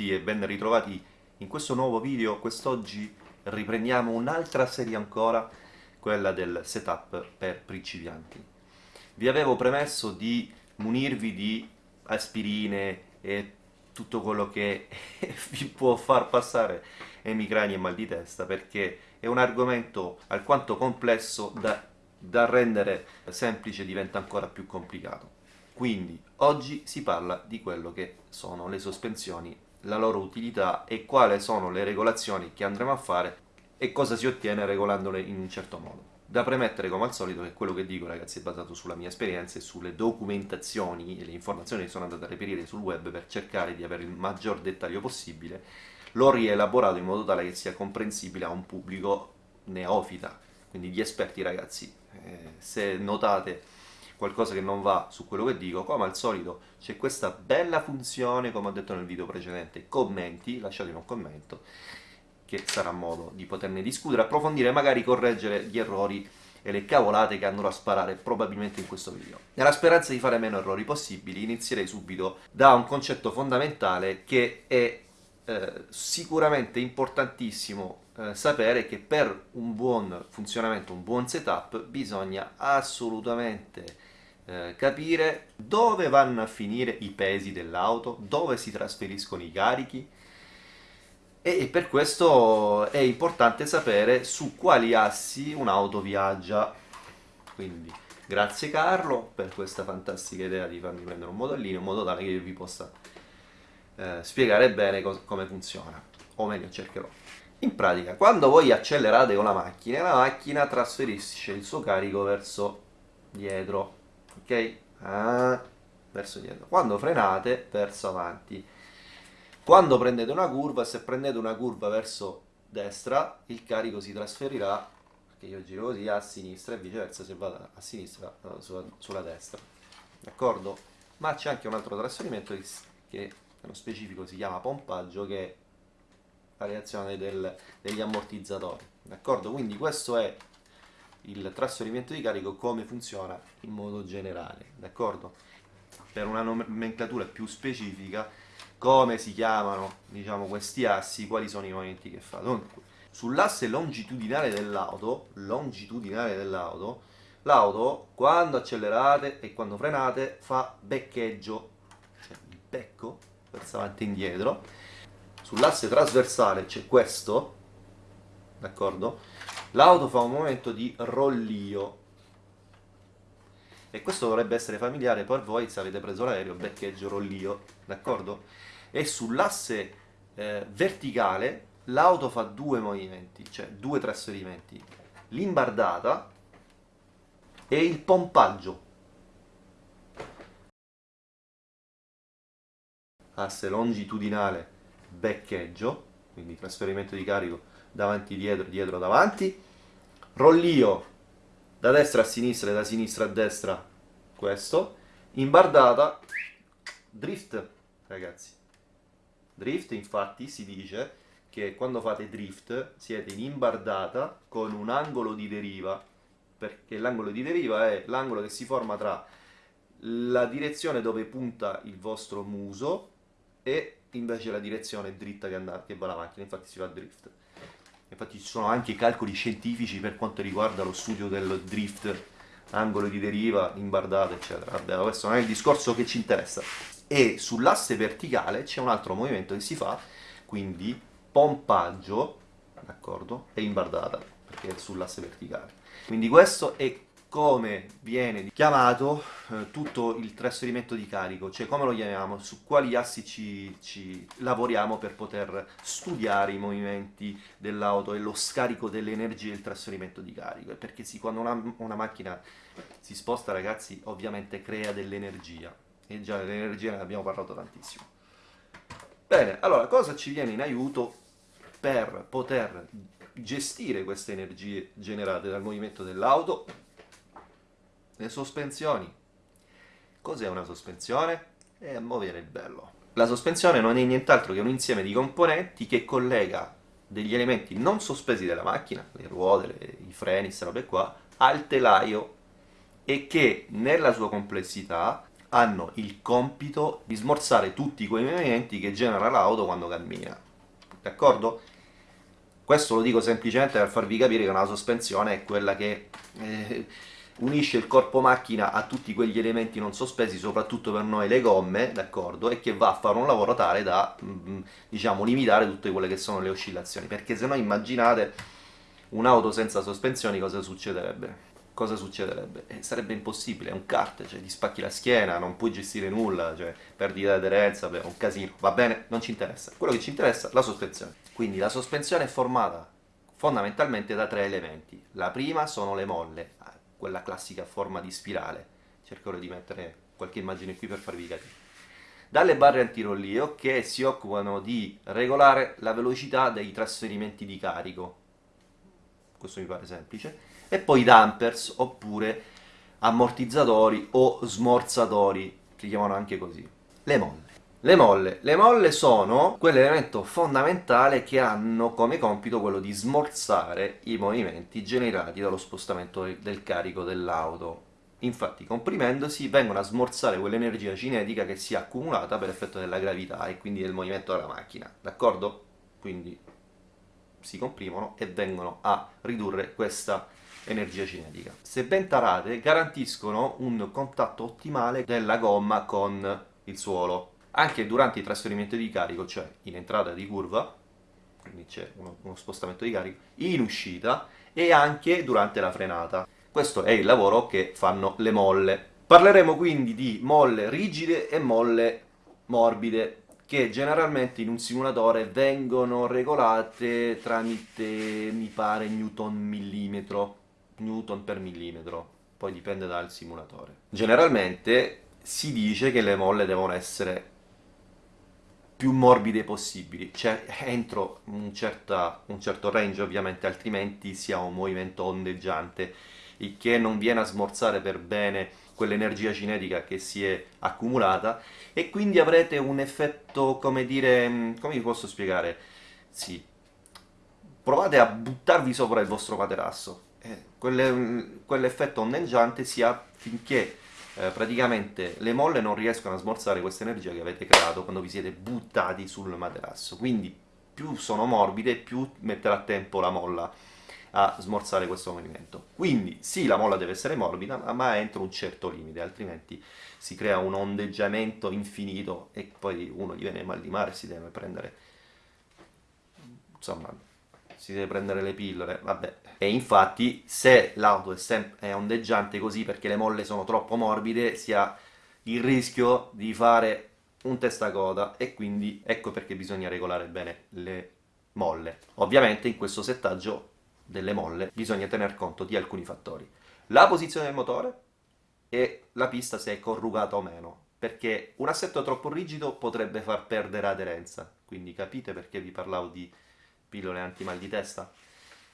Tutti e ben ritrovati in questo nuovo video. Quest'oggi riprendiamo un'altra serie ancora, quella del setup per principianti. Vi avevo premesso di munirvi di aspirine e tutto quello che vi può far passare emicrania e mal di testa perché è un argomento alquanto complesso da, da rendere semplice diventa ancora più complicato. Quindi oggi si parla di quello che sono le sospensioni, la loro utilità e quali sono le regolazioni che andremo a fare e cosa si ottiene regolandole in un certo modo. Da premettere come al solito che quello che dico ragazzi è basato sulla mia esperienza e sulle documentazioni e le informazioni che sono andate a reperire sul web per cercare di avere il maggior dettaglio possibile, l'ho rielaborato in modo tale che sia comprensibile a un pubblico neofita, quindi gli esperti ragazzi, eh, se notate qualcosa che non va su quello che dico, come al solito c'è questa bella funzione, come ho detto nel video precedente, commenti, lasciatemi un commento, che sarà modo di poterne discutere, approfondire, magari correggere gli errori e le cavolate che andrò a sparare probabilmente in questo video. Nella speranza di fare meno errori possibili, inizierei subito da un concetto fondamentale che è eh, sicuramente importantissimo eh, sapere che per un buon funzionamento, un buon setup, bisogna assolutamente eh, capire dove vanno a finire i pesi dell'auto, dove si trasferiscono i carichi e per questo è importante sapere su quali assi un'auto viaggia. Quindi grazie Carlo per questa fantastica idea di farmi prendere un modellino in modo tale che io vi possa eh, spiegare bene come funziona, o meglio cercherò. In pratica, quando voi accelerate con la macchina, la macchina trasferisce il suo carico verso dietro, ok? Ah, verso dietro. Quando frenate, verso avanti. Quando prendete una curva, se prendete una curva verso destra, il carico si trasferirà, perché io giro così, a sinistra e viceversa se vado a sinistra, sulla, sulla destra. D'accordo? Ma c'è anche un altro trasferimento che nello specifico si chiama pompaggio, che è la reazione del, degli ammortizzatori. D'accordo? Quindi questo è il trasferimento di carico come funziona in modo generale, d'accordo? Per una nomenclatura più specifica, come si chiamano, diciamo, questi assi, quali sono i movimenti che fa. Dunque, sull'asse longitudinale dell'auto, longitudinale dell'auto, l'auto quando accelerate e quando frenate fa beccheggio, cioè il becco verso avanti e indietro. Sull'asse trasversale c'è questo, d'accordo? L'auto fa un movimento di rollio e questo dovrebbe essere familiare per voi se avete preso l'aereo, beccheggio, rollio, d'accordo? E sull'asse eh, verticale l'auto fa due movimenti, cioè due trasferimenti, l'imbardata e il pompaggio. Asse longitudinale, beccheggio, quindi trasferimento di carico davanti dietro, dietro davanti, rollio da destra a sinistra e da sinistra a destra, questo, imbardata, drift, ragazzi. Drift, infatti, si dice che quando fate drift siete in imbardata con un angolo di deriva, perché l'angolo di deriva è l'angolo che si forma tra la direzione dove punta il vostro muso e invece la direzione dritta che, andate, che va la macchina, infatti si fa drift. Infatti ci sono anche calcoli scientifici per quanto riguarda lo studio del drift, angolo di deriva, imbardata, eccetera. Vabbè, questo non è il discorso che ci interessa. E sull'asse verticale c'è un altro movimento che si fa, quindi pompaggio, d'accordo, e imbardata, perché è sull'asse verticale. Quindi questo è come viene chiamato eh, tutto il trasferimento di carico, cioè come lo chiamiamo, su quali assi ci, ci lavoriamo per poter studiare i movimenti dell'auto e lo scarico dell'energia e il trasferimento di carico, perché sì, quando una, una macchina si sposta ragazzi ovviamente crea dell'energia, e già dell'energia ne abbiamo parlato tantissimo. Bene, allora cosa ci viene in aiuto per poter gestire queste energie generate dal movimento dell'auto le sospensioni. Cos'è una sospensione? È muovere il bello. La sospensione non è nient'altro che un insieme di componenti che collega degli elementi non sospesi della macchina, le ruote, le, i freni, queste robe qua, al telaio e che nella sua complessità hanno il compito di smorzare tutti quei movimenti che genera l'auto quando cammina. D'accordo? Questo lo dico semplicemente per farvi capire che una sospensione è quella che eh, unisce il corpo macchina a tutti quegli elementi non sospesi, soprattutto per noi le gomme, d'accordo? E che va a fare un lavoro tale da, mm, diciamo, limitare tutte quelle che sono le oscillazioni. Perché se no immaginate un'auto senza sospensioni cosa succederebbe? Cosa succederebbe? Eh, sarebbe impossibile, è un kart, cioè ti spacchi la schiena, non puoi gestire nulla, cioè perdita di aderenza, beh, un casino, va bene? Non ci interessa. Quello che ci interessa è la sospensione. Quindi la sospensione è formata fondamentalmente da tre elementi. La prima sono le molle, quella classica forma di spirale. Cercherò di mettere qualche immagine qui per farvi capire. Dalle barre antirollio che si occupano di regolare la velocità dei trasferimenti di carico. Questo mi pare semplice. E poi dampers oppure ammortizzatori o smorzatori, si chiamano anche così. Le molle. Le molle. Le molle sono quell'elemento fondamentale che hanno come compito quello di smorzare i movimenti generati dallo spostamento del carico dell'auto. Infatti, comprimendosi, vengono a smorzare quell'energia cinetica che si è accumulata per effetto della gravità e quindi del movimento della macchina. D'accordo? Quindi si comprimono e vengono a ridurre questa energia cinetica. Se ben tarate, garantiscono un contatto ottimale della gomma con il suolo anche durante i trasferimenti di carico, cioè in entrata di curva, quindi c'è uno, uno, spostamento di carico, in uscita e anche durante la frenata. Questo è il lavoro che fanno le molle. Parleremo quindi di molle rigide e molle morbide, che generalmente in un simulatore vengono regolate tramite, mi pare, newton millimetro, newton per millimetro, poi dipende dal simulatore. Generalmente si dice che le molle devono essere più morbide possibili, cioè entro un, certa, un certo range ovviamente, altrimenti si ha un movimento ondeggiante, il che non viene a smorzare per bene quell'energia cinetica che si è accumulata. E quindi avrete un effetto, come dire, mm, come vi posso spiegare? Sì, provate a buttarvi sopra il vostro materasso, eh, quell'effetto ondeggiante si ha finché eh, praticamente le molle non riescono a smorzare questa energia che avete creato quando vi siete buttati sul materasso. Quindi più sono morbide, più metterà tempo la molla a smorzare questo movimento. Quindi sì, la molla deve essere morbida, ma entro un certo limite, altrimenti si crea un ondeggiamento infinito e poi uno gli viene mal di mare si deve prendere... insomma, si deve prendere le pillole, vabbè. E infatti se l'auto è, è ondeggiante così perché le molle sono troppo morbide, si ha il rischio di fare un testacoda e quindi ecco perché bisogna regolare bene le molle. Ovviamente in questo settaggio delle molle bisogna tener conto di alcuni fattori. La posizione del motore e la pista se è corrugata o meno, perché un assetto troppo rigido potrebbe far perdere aderenza, quindi capite perché vi parlavo di pillole anti-mal di testa.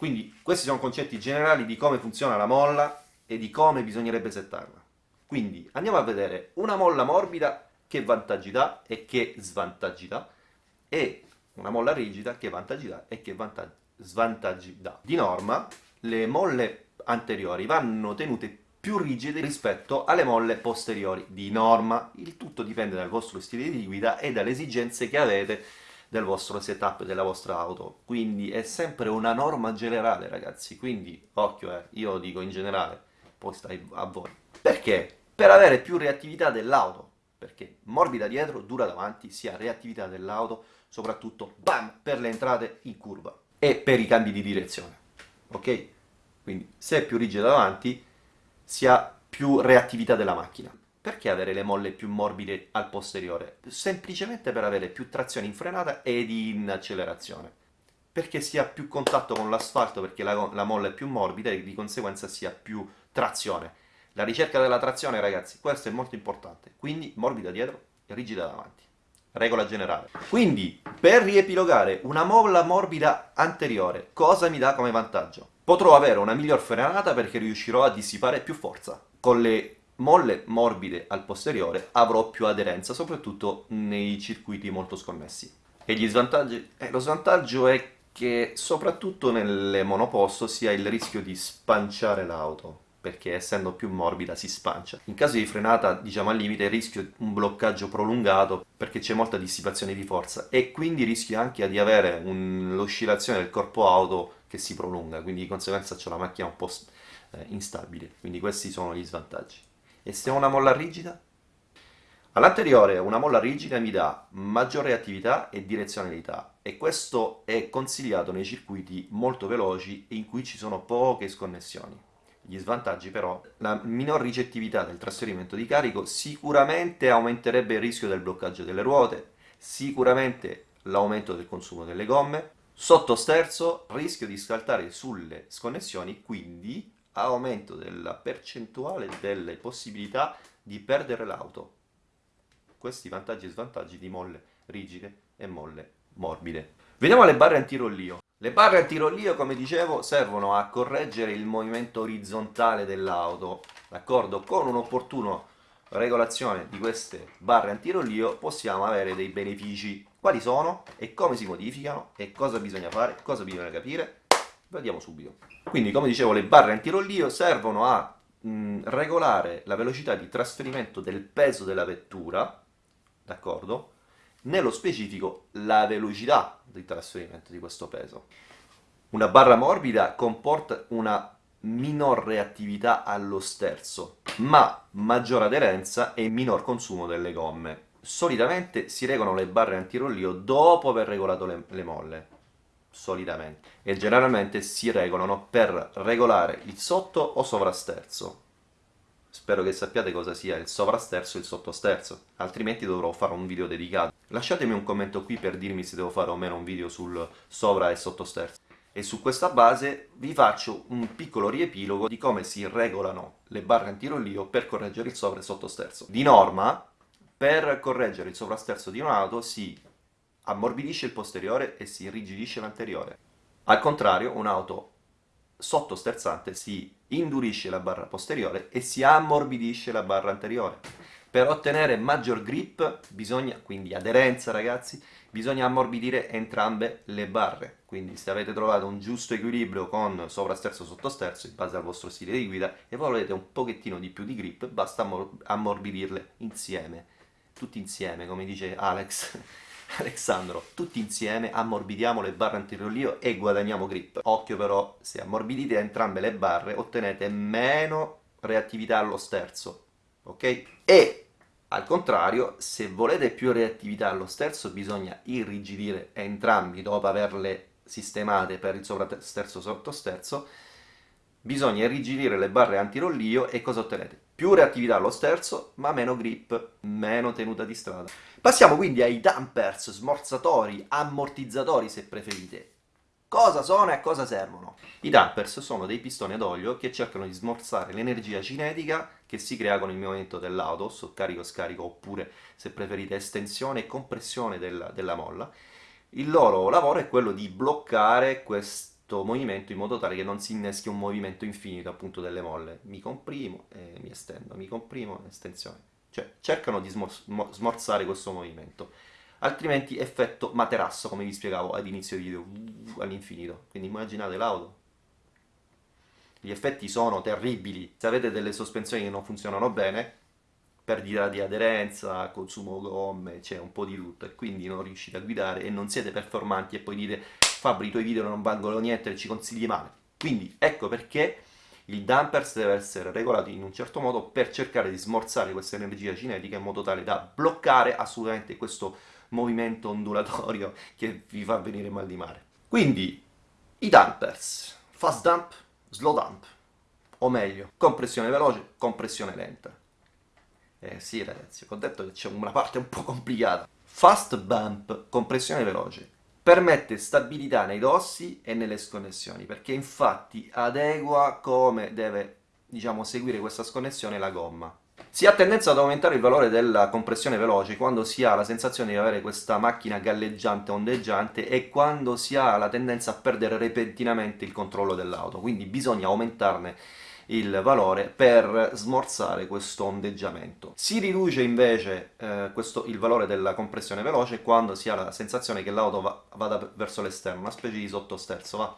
Quindi questi sono concetti generali di come funziona la molla e di come bisognerebbe settarla. Quindi andiamo a vedere una molla morbida che vantaggi dà e che svantaggi dà e una molla rigida che vantaggi dà e che svantaggi dà. Di norma le molle anteriori vanno tenute più rigide rispetto alle molle posteriori di norma. Il tutto dipende dal vostro stile di guida e dalle esigenze che avete del vostro setup della vostra auto. Quindi è sempre una norma generale ragazzi. Quindi occhio eh, io dico in generale poi stai a voi. Perché? per avere più reattività dell'auto. Perché morbida dietro, dura davanti sia reattività dell'auto soprattutto bam per le entrate in curva e per i cambi di direzione. Ok? quindi se è più rigida davanti si ha più reattività della macchina perché avere le molle più morbide al posteriore? Semplicemente per avere più trazione in frenata ed in accelerazione. Perché si ha più contatto con l'asfalto, perché la, la molla è più morbida e di conseguenza si ha più trazione. La ricerca della trazione, ragazzi, questo è molto importante. Quindi morbida dietro e rigida davanti. Regola generale. Quindi, per riepilogare una molla morbida anteriore, cosa mi dà come vantaggio? Potrò avere una miglior frenata perché riuscirò a dissipare più forza. Con le molle morbide al posteriore avrò più aderenza, soprattutto nei circuiti molto sconnessi. E gli svantaggi? Eh, lo svantaggio è che soprattutto nelle monoposto si ha il rischio di spanciare l'auto. perché essendo più morbida si spancia. In caso di frenata, diciamo al limite, rischio un bloccaggio prolungato perché c'è molta dissipazione di forza e quindi rischio anche di avere l'oscillazione del corpo auto che si prolunga, quindi di conseguenza c'è la macchina un po' eh, instabile, quindi questi sono gli svantaggi. E se ho una molla rigida? All'anteriore una molla rigida mi dà maggiore attività e direzionalità e questo è consigliato nei circuiti molto veloci in cui ci sono poche sconnessioni. Gli svantaggi però, la minor ricettività del trasferimento di carico sicuramente aumenterebbe il rischio del bloccaggio delle ruote, sicuramente l'aumento del consumo delle gomme, sotto sterzo rischio di saltare sulle sconnessioni, quindi aumento della percentuale delle possibilità di perdere l'auto. Questi vantaggi e svantaggi di molle rigide e molle morbide. Vediamo le barre antirollio. Le barre antirollio, come dicevo, servono a correggere il movimento orizzontale dell'auto, d'accordo? Con un'opportuna regolazione di queste barre antirollio possiamo avere dei benefici. Quali sono e come si modificano e cosa bisogna fare, cosa bisogna capire? Vediamo subito. Quindi, come dicevo, le barre antirollio servono a mh, regolare la velocità di trasferimento del peso della vettura, d'accordo? nello specifico la velocità di trasferimento di questo peso. Una barra morbida comporta una minor reattività allo sterzo, ma maggior aderenza e minor consumo delle gomme. Solitamente si regolano le barre antirollio dopo aver regolato le, le molle, solitamente, e generalmente si regolano per regolare il sotto o sovrasterzo, Spero che sappiate cosa sia il sovrasterzo e il sottosterzo, altrimenti dovrò fare un video dedicato. Lasciatemi un commento qui per dirmi se devo fare o meno un video sul sovra e sottosterzo. E su questa base vi faccio un piccolo riepilogo di come si regolano le barre antirollio per correggere il sovra e sottosterzo. Di norma, per correggere il sovrasterzo di un'auto si ammorbidisce il posteriore e si irrigidisce l'anteriore. Al contrario, un'auto sottosterzante si indurisce la barra posteriore e si ammorbidisce la barra anteriore. Per ottenere maggior grip bisogna, quindi aderenza ragazzi, bisogna ammorbidire entrambe le barre. Quindi se avete trovato un giusto equilibrio con sovrasterzo e sottosterzo in base al vostro stile di guida e volete un pochettino di più di grip, basta ammorbidirle insieme. Tutti insieme, come dice Alex. Alessandro, tutti insieme ammorbidiamo le barre antirollio e guadagniamo grip. Occhio però, se ammorbidite entrambe le barre ottenete meno reattività allo sterzo, ok? E al contrario, se volete più reattività allo sterzo bisogna irrigidire entrambi dopo averle sistemate per il sovrasterzo sottosterzo, bisogna irrigidire le barre antirollio e cosa ottenete? Più reattività allo sterzo, ma meno grip, meno tenuta di strada. Passiamo quindi ai dampers, smorzatori, ammortizzatori se preferite. Cosa sono e a cosa servono? I dampers sono dei pistoni ad olio che cercano di smorzare l'energia cinetica che si crea con il movimento dell'auto, so carico-scarico oppure se preferite estensione e compressione della, della molla. Il loro lavoro è quello di bloccare questo movimento in modo tale che non si inneschi un movimento infinito appunto delle molle. Mi comprimo e mi estendo, mi comprimo e estensione. Cioè, cercano di smorzare questo movimento. Altrimenti effetto materasso, come vi spiegavo ad inizio video, all'infinito. Quindi immaginate l'auto. Gli effetti sono terribili. Se avete delle sospensioni che non funzionano bene, perdita di aderenza, consumo gomme, c'è un po' di tutto e quindi non riuscite a guidare e non siete performanti e poi dite Fabri i tuoi video non valgono niente e ci consigli male. Quindi ecco perché il dampers deve essere regolato in un certo modo per cercare di smorzare questa energia cinetica in modo tale da bloccare assolutamente questo movimento ondulatorio che vi fa venire mal di mare. Quindi, i dampers, fast dump, slow dump, o meglio, compressione veloce, compressione lenta. Eh sì ragazzi, ho detto che c'è una parte un po' complicata. Fast bump, compressione veloce permette stabilità nei dossi e nelle sconnessioni, perché infatti adegua come deve diciamo, seguire questa sconnessione la gomma. Si ha tendenza ad aumentare il valore della compressione veloce quando si ha la sensazione di avere questa macchina galleggiante, ondeggiante e quando si ha la tendenza a perdere repentinamente il controllo dell'auto, quindi bisogna aumentarne il valore per smorzare questo ondeggiamento. Si riduce invece eh, questo, il valore della compressione veloce quando si ha la sensazione che l'auto va, vada verso l'esterno, una specie di sottosterzo, va?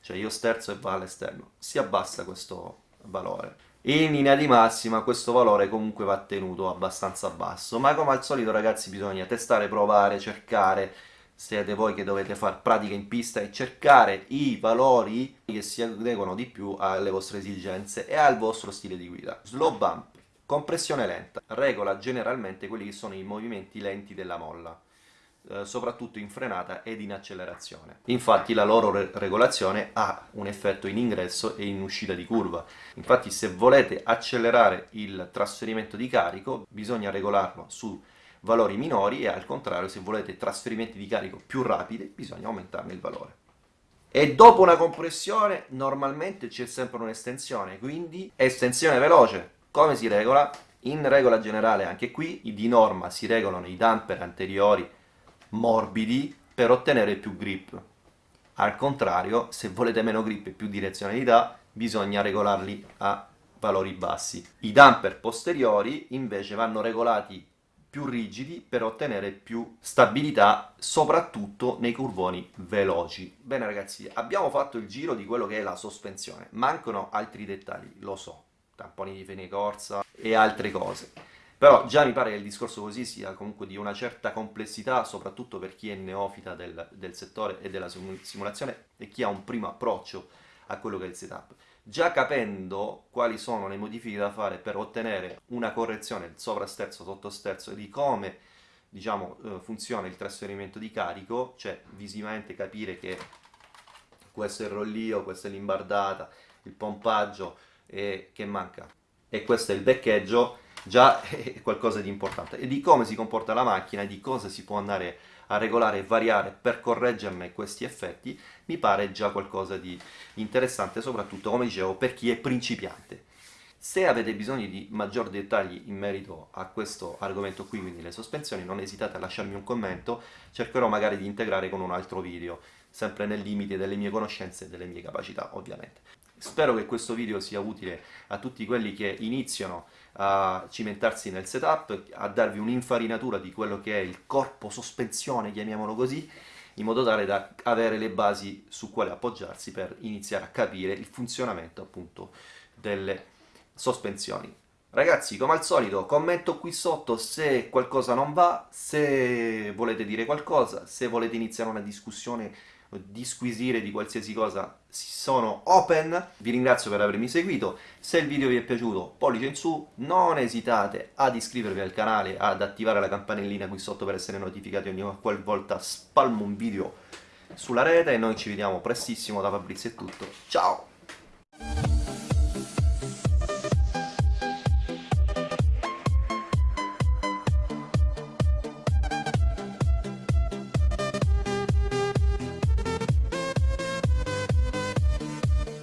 Cioè io sterzo e va all'esterno. Si abbassa questo valore. In linea di massima questo valore comunque va tenuto abbastanza basso, ma come al solito ragazzi bisogna testare, provare, cercare, siete voi che dovete fare pratica in pista e cercare i valori che si adeguano di più alle vostre esigenze e al vostro stile di guida. Slow bump, compressione lenta, regola generalmente quelli che sono i movimenti lenti della molla. Eh, soprattutto in frenata ed in accelerazione. Infatti la loro re regolazione ha un effetto in ingresso e in uscita di curva. Infatti se volete accelerare il trasferimento di carico bisogna regolarlo su valori minori e al contrario se volete trasferimenti di carico più rapidi bisogna aumentarne il valore. E dopo una compressione normalmente c'è sempre un'estensione, quindi estensione veloce. Come si regola? In regola generale anche qui di norma si regolano i damper anteriori morbidi per ottenere più grip. Al contrario, se volete meno grip e più direzionalità, bisogna regolarli a valori bassi. I damper posteriori invece vanno regolati più rigidi per ottenere più stabilità, soprattutto nei curvoni veloci. Bene ragazzi, abbiamo fatto il giro di quello che è la sospensione. Mancano altri dettagli, lo so, tamponi di fine corsa e altre cose. Però già mi pare che il discorso così sia comunque di una certa complessità, soprattutto per chi è neofita del, del settore e della simulazione e chi ha un primo approccio a quello che è il setup. Già capendo quali sono le modifiche da fare per ottenere una correzione sovrasterzo, sottosterzo e di come diciamo, eh, funziona il trasferimento di carico, cioè visivamente capire che questo è il rollio, questa è l'imbardata, il pompaggio e che manca. E questo è il beccheggio, già è qualcosa di importante. E di come si comporta la macchina di cosa si può andare a regolare e variare per correggerne questi effetti mi pare già qualcosa di interessante soprattutto come dicevo per chi è principiante se avete bisogno di maggiori dettagli in merito a questo argomento qui, quindi le sospensioni, non esitate a lasciarmi un commento, cercherò magari di integrare con un altro video, sempre nel limite delle mie conoscenze e delle mie capacità, ovviamente. Spero che questo video sia utile a tutti quelli che iniziano a cimentarsi nel setup, a darvi un'infarinatura di quello che è il corpo sospensione, chiamiamolo così, in modo tale da avere le basi su quale appoggiarsi per iniziare a capire il funzionamento appunto delle sospensioni. Ragazzi, come al solito, commento qui sotto se qualcosa non va, se volete dire qualcosa, se volete iniziare una discussione disquisire di qualsiasi cosa sono open. Vi ringrazio per avermi seguito, se il video vi è piaciuto pollice in su, non esitate ad iscrivervi al canale, ad attivare la campanellina qui sotto per essere notificati ogni qualvolta spalmo un video sulla rete e noi ci vediamo prestissimo da Fabrizio è tutto, ciao!